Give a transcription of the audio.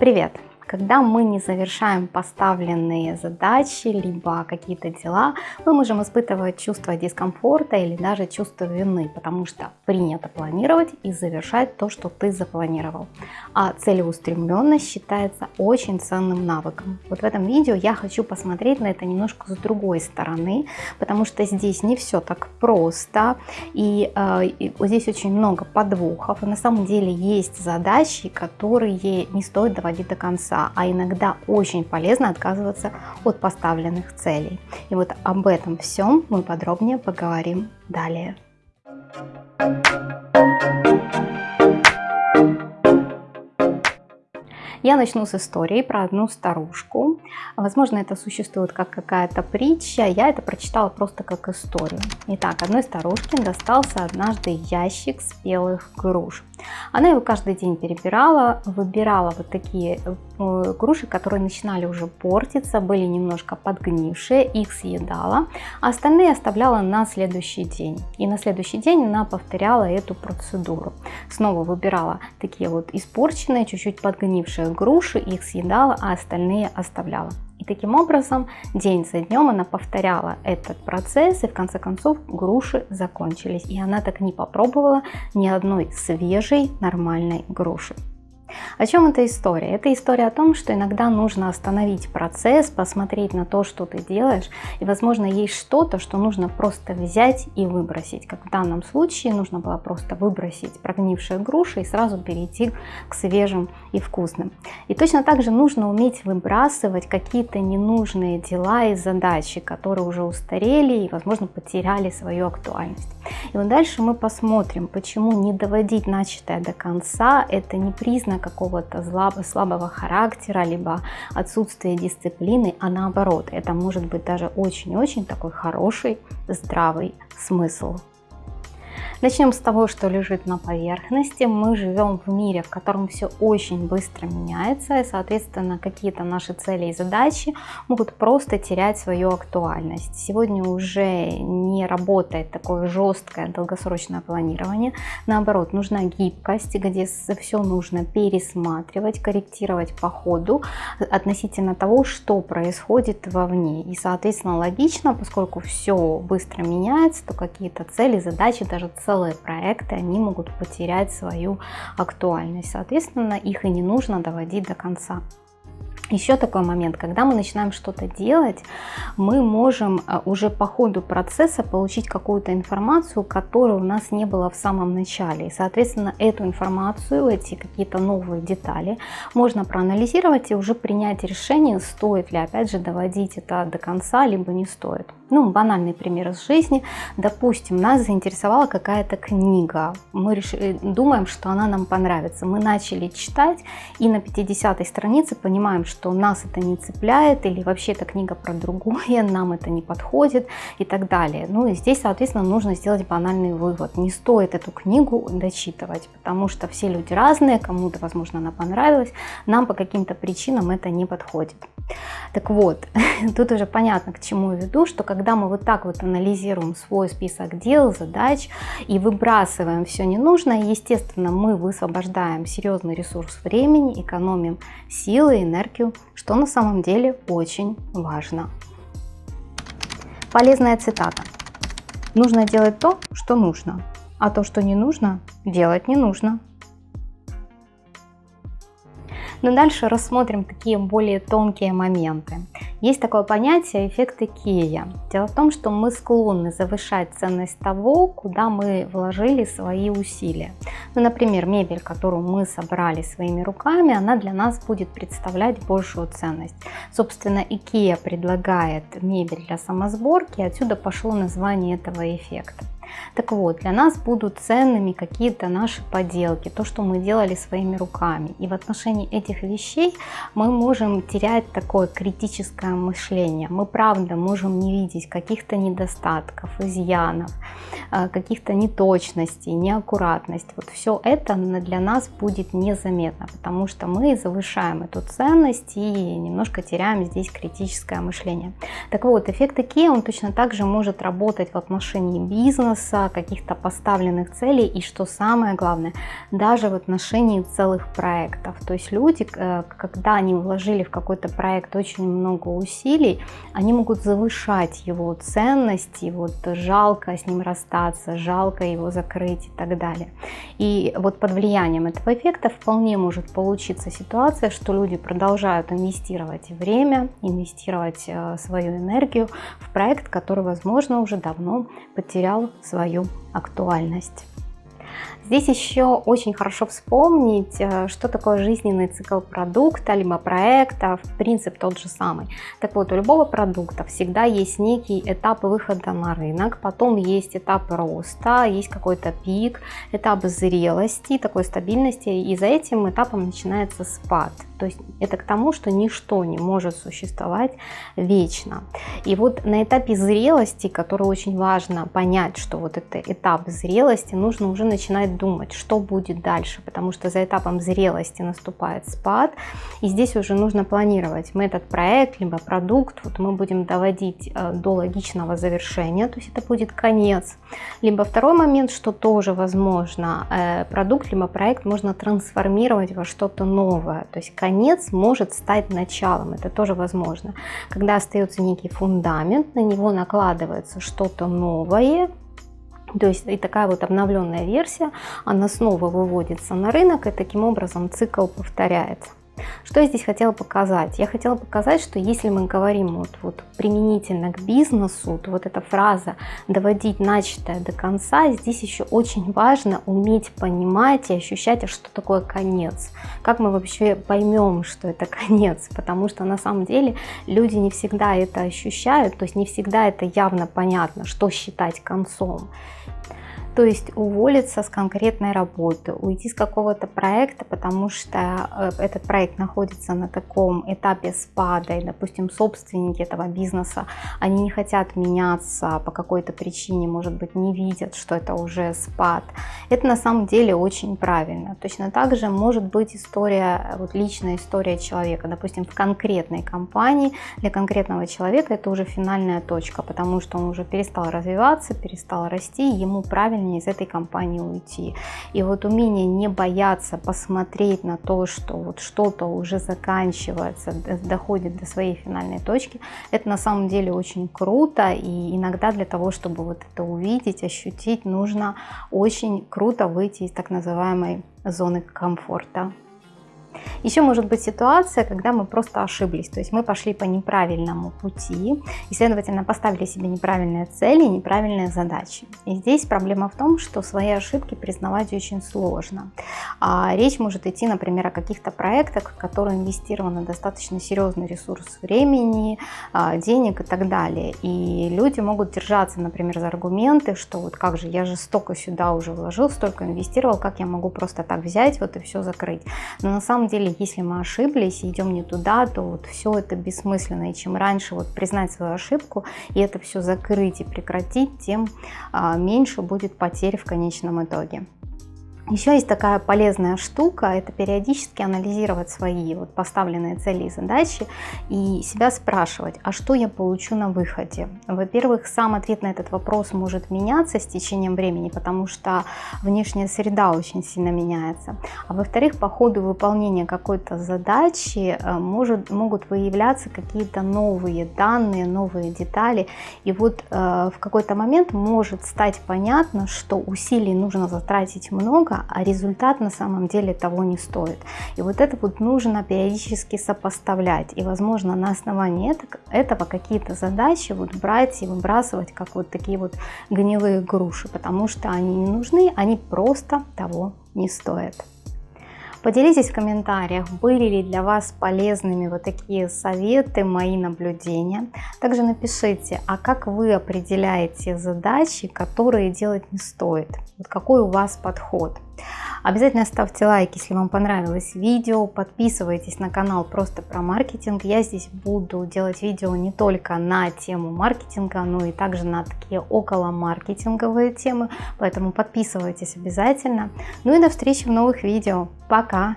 Привет! Когда мы не завершаем поставленные задачи, либо какие-то дела, мы можем испытывать чувство дискомфорта или даже чувство вины, потому что принято планировать и завершать то, что ты запланировал. А целеустремленность считается очень ценным навыком. Вот в этом видео я хочу посмотреть на это немножко с другой стороны, потому что здесь не все так просто, и, э, и здесь очень много подвохов, и на самом деле есть задачи, которые не стоит доводить до конца а иногда очень полезно отказываться от поставленных целей. И вот об этом всем мы подробнее поговорим далее. Я начну с истории про одну старушку. Возможно, это существует как какая-то притча, я это прочитала просто как историю. Итак, одной старушке достался однажды ящик спелых груш. Она его каждый день перебирала, выбирала вот такие груши, которые начинали уже портиться, были немножко подгнившие, их съедала, а остальные оставляла на следующий день. И на следующий день она повторяла эту процедуру. Снова выбирала такие вот испорченные, чуть-чуть подгнившие груши, их съедала, а остальные оставляла. И таким образом день за днем она повторяла этот процесс, и в конце концов груши закончились. И она так не попробовала ни одной свежей нормальной груши. О чем эта история? Это история о том, что иногда нужно остановить процесс, посмотреть на то, что ты делаешь, и, возможно, есть что-то, что нужно просто взять и выбросить. Как в данном случае нужно было просто выбросить прогнившие груши и сразу перейти к свежим и вкусным. И точно так же нужно уметь выбрасывать какие-то ненужные дела и задачи, которые уже устарели и, возможно, потеряли свою актуальность. И вот дальше мы посмотрим, почему не доводить начатое до конца – это не признак какого-то слабого характера, либо отсутствия дисциплины, а наоборот, это может быть даже очень-очень такой хороший, здравый смысл. Начнем с того, что лежит на поверхности. Мы живем в мире, в котором все очень быстро меняется, и, соответственно, какие-то наши цели и задачи могут просто терять свою актуальность. Сегодня уже не работает такое жесткое долгосрочное планирование. Наоборот, нужна гибкость, где все нужно пересматривать, корректировать по ходу относительно того, что происходит вовне. И, соответственно, логично, поскольку все быстро меняется, то какие-то цели, задачи, даже цели целые проекты, они могут потерять свою актуальность. Соответственно, их и не нужно доводить до конца. Еще такой момент, когда мы начинаем что-то делать, мы можем э, уже по ходу процесса получить какую-то информацию, которой у нас не было в самом начале. И, соответственно, эту информацию, эти какие-то новые детали можно проанализировать и уже принять решение, стоит ли, опять же, доводить это до конца, либо не стоит. Ну, банальный пример из жизни. Допустим, нас заинтересовала какая-то книга. Мы решили, думаем, что она нам понравится. Мы начали читать и на 50 странице понимаем, что что нас это не цепляет, или вообще эта книга про другое, нам это не подходит и так далее. Ну и здесь, соответственно, нужно сделать банальный вывод. Не стоит эту книгу дочитывать, потому что все люди разные, кому-то, возможно, она понравилась, нам по каким-то причинам это не подходит. Так вот, тут уже понятно, к чему я веду, что когда мы вот так вот анализируем свой список дел, задач и выбрасываем все ненужное, естественно, мы высвобождаем серьезный ресурс времени, экономим силы, энергию, что на самом деле очень важно. Полезная цитата. Нужно делать то, что нужно, а то, что не нужно, делать не нужно. Но дальше рассмотрим такие более тонкие моменты. Есть такое понятие эффект Икея. Дело в том, что мы склонны завышать ценность того, куда мы вложили свои усилия. Ну, например, мебель, которую мы собрали своими руками, она для нас будет представлять большую ценность. Собственно, Икея предлагает мебель для самосборки, отсюда пошло название этого эффекта. Так вот, для нас будут ценными какие-то наши поделки, то, что мы делали своими руками. И в отношении этих вещей мы можем терять такое критическое мышление. Мы правда можем не видеть каких-то недостатков, изъянов, э, каких-то неточностей, неаккуратностей. Вот все это для нас будет незаметно, потому что мы завышаем эту ценность и немножко теряем здесь критическое мышление. Так вот, эффект IKEA, он точно так же может работать в отношении бизнеса, бизнеса, каких-то поставленных целей и, что самое главное, даже в отношении целых проектов. То есть люди, э, когда они вложили в какой-то проект очень много усилий, они могут завышать его ценность, и вот жалко с ним расстаться, жалко его закрыть и так далее. И вот под влиянием этого эффекта вполне может получиться ситуация, что люди продолжают инвестировать время, инвестировать э, свою энергию в проект, который, возможно, уже давно потерял свою актуальность. Здесь еще очень хорошо вспомнить, э, что такое жизненный цикл продукта, либо проекта, принцип тот же самый. Так вот, у любого продукта всегда есть некий этап выхода на рынок, потом есть этап роста, есть какой-то пик, этап зрелости, такой стабильности, и за этим этапом начинается спад. То есть это к тому, что ничто не может существовать вечно. И вот на этапе зрелости, который очень важно понять, что вот это этап зрелости, нужно уже начинать думать, что будет дальше, потому что за этапом зрелости наступает спад, и здесь уже нужно планировать. Мы этот проект, либо продукт, вот мы будем доводить э, до логичного завершения, то есть это будет конец. Либо второй момент, что тоже возможно, э, продукт, либо проект можно трансформировать во что-то новое, то есть конец может стать началом, это тоже возможно. Когда остается некий фундамент, на него накладывается что-то новое, то есть и такая вот обновленная версия, она снова выводится на рынок, и таким образом цикл повторяется. Что я здесь хотела показать? Я хотела показать, что если мы говорим вот, вот применительно к бизнесу, то вот эта фраза «доводить начатое до конца», здесь еще очень важно уметь понимать и ощущать, а что такое конец. Как мы вообще поймем, что это конец, потому что на самом деле люди не всегда это ощущают, то есть не всегда это явно понятно, что считать концом. То есть уволиться с конкретной работы, уйти с какого-то проекта, потому что э, этот проект находится на таком этапе спада, и, допустим, собственники этого бизнеса, они не хотят меняться по какой-то причине, может быть, не видят, что это уже спад. Это на самом деле очень правильно. Точно так же может быть история, вот личная история человека, допустим, в конкретной компании, для конкретного человека это уже финальная точка, потому что он уже перестал развиваться, перестал расти, ему правильно правильнее из этой компании уйти. И вот умение не бояться посмотреть на то, что вот что-то уже заканчивается, доходит до своей финальной точки, это на самом деле очень круто. И иногда для того, чтобы вот это увидеть, ощутить, нужно очень круто выйти из так называемой зоны комфорта. Еще может быть ситуация, когда мы просто ошиблись, то есть мы пошли по неправильному пути и, следовательно, поставили себе неправильные цели, неправильные задачи. И здесь проблема в том, что свои ошибки признавать очень сложно. А речь может идти, например, о каких-то проектах, в которые инвестированы достаточно серьезный ресурс времени, а, денег и так далее. И люди могут держаться, например, за аргументы, что вот как же, я же столько сюда уже вложил, столько инвестировал, как я могу просто так взять вот и все закрыть. Но на самом самом деле, если мы ошиблись идем не туда, то вот все это бессмысленно. И чем раньше вот признать свою ошибку и это все закрыть и прекратить, тем а, меньше будет потерь в конечном итоге. Еще есть такая полезная штука, это периодически анализировать свои вот поставленные цели и задачи и себя спрашивать, а что я получу на выходе? Во-первых, сам ответ на этот вопрос может меняться с течением времени, потому что внешняя среда очень сильно меняется. А во-вторых, по ходу выполнения какой-то задачи э, может, могут выявляться какие-то новые данные, новые детали. И вот э, в какой-то момент может стать понятно, что усилий нужно затратить много, а результат на самом деле того не стоит. И вот это вот нужно периодически сопоставлять. И, возможно, на основании этого какие-то задачи вот брать и выбрасывать, как вот такие вот гнилые груши, потому что они не нужны, они просто того не стоят. Поделитесь в комментариях, были ли для вас полезными вот такие советы, мои наблюдения. Также напишите, а как вы определяете задачи, которые делать не стоит? Вот какой у вас подход? Обязательно ставьте лайк, если вам понравилось видео, подписывайтесь на канал просто про маркетинг. Я здесь буду делать видео не только на тему маркетинга, но и также на такие около маркетинговые темы, поэтому подписывайтесь обязательно. Ну и до встречи в новых видео. Пока!